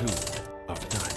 Tomb of time.